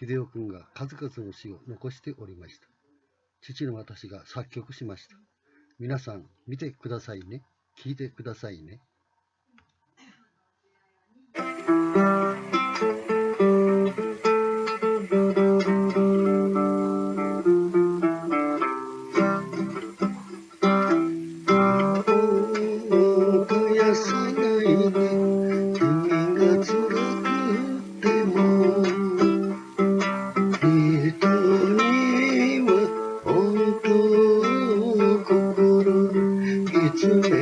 秀夫君が数々の詩を残しておりました。父の私が作曲しました。皆さん見てくださいね。聞いてくださいね。to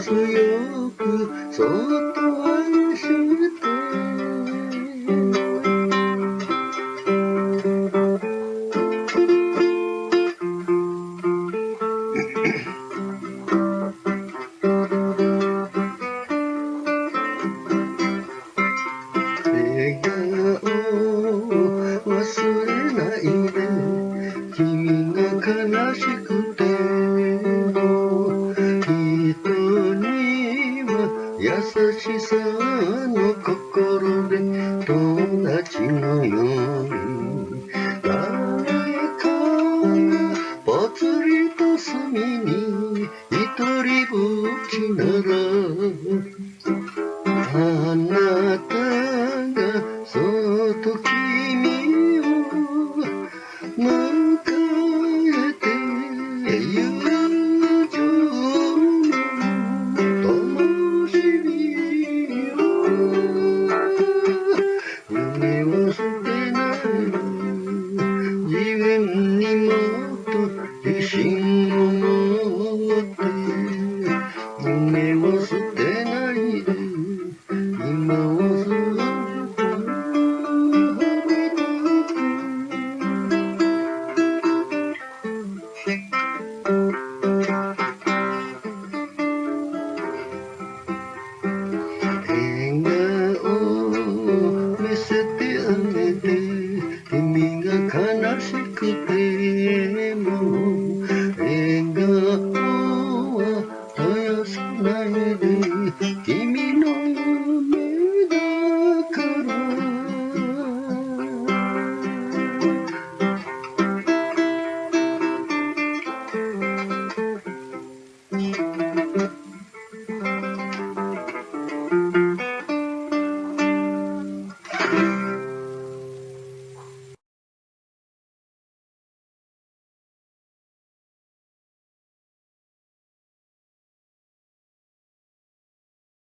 強くそっと愛して笑顔夢を捨てないで今を過ぎ笑顔見せてあげて君が悲しくて